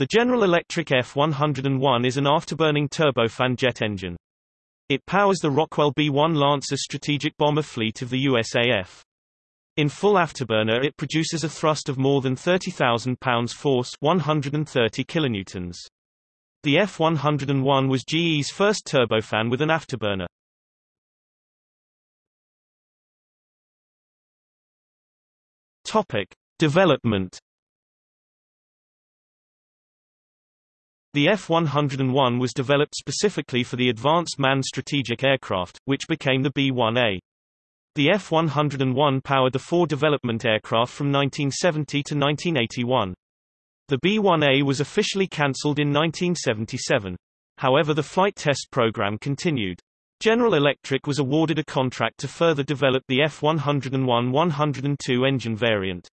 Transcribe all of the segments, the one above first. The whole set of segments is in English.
The General Electric F-101 is an afterburning turbofan jet engine. It powers the Rockwell B-1 Lancer strategic bomber fleet of the USAF. In full afterburner it produces a thrust of more than 30,000 pounds force 130 kilonewtons. The F-101 was GE's first turbofan with an afterburner. Topic. Development The F-101 was developed specifically for the Advanced Manned Strategic Aircraft, which became the B-1A. The F-101 powered the four development aircraft from 1970 to 1981. The B-1A was officially cancelled in 1977. However the flight test program continued. General Electric was awarded a contract to further develop the F-101-102 engine variant.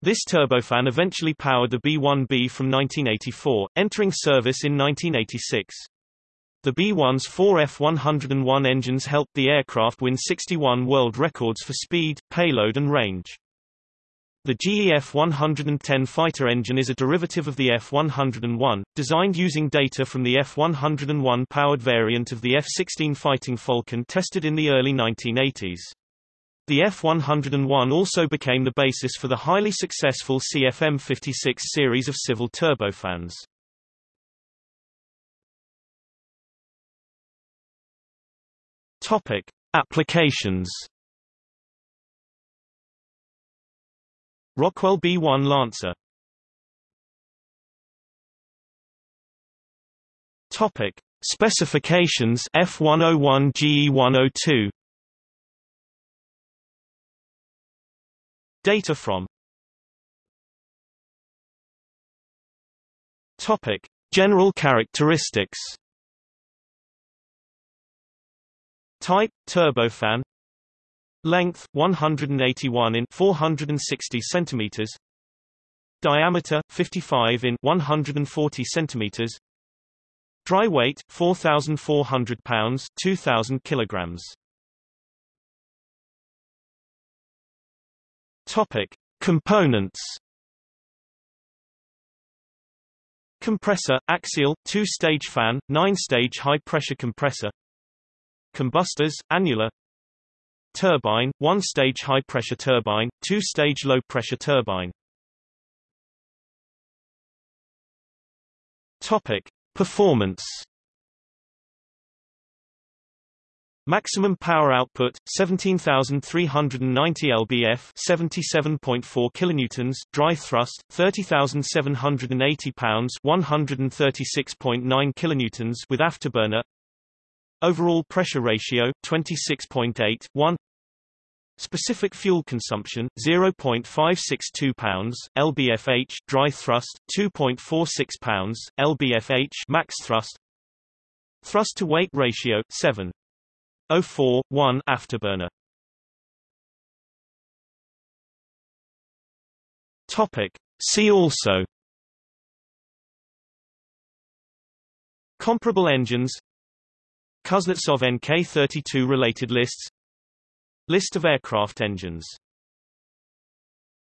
This turbofan eventually powered the B-1B from 1984, entering service in 1986. The B-1's four F-101 engines helped the aircraft win 61 world records for speed, payload and range. The GE F-110 fighter engine is a derivative of the F-101, designed using data from the F-101 powered variant of the F-16 Fighting Falcon tested in the early 1980s. The F-101 also became the basis for the highly successful CFM56 series of civil turbofans. Topic: Applications. Rockwell B-1 Lancer. Topic: Specifications F101 GE102. Data from Topic: General characteristics. Type: turbofan. Length: 181 in 460 centimeters. Diameter: 55 in 140 centimeters. Dry weight: 4,400 pounds 2,000 kilograms. Topic: Components. Compressor, axial, two-stage fan, nine-stage high-pressure compressor Combustors, annular Turbine, one-stage high-pressure turbine, two-stage low-pressure turbine Topic. Performance Maximum power output 17390 lbf 77.4 kilonewtons dry thrust 30780 pounds 136.9 kilonewtons with afterburner. Overall pressure ratio 26.8 1 Specific fuel consumption 0.562 pounds lbfh dry thrust 2.46 pounds lbfh max thrust. Thrust to weight ratio 7 04 1 afterburner. Topic. See also. Comparable engines. Kuznetsov NK-32 related lists. List of aircraft engines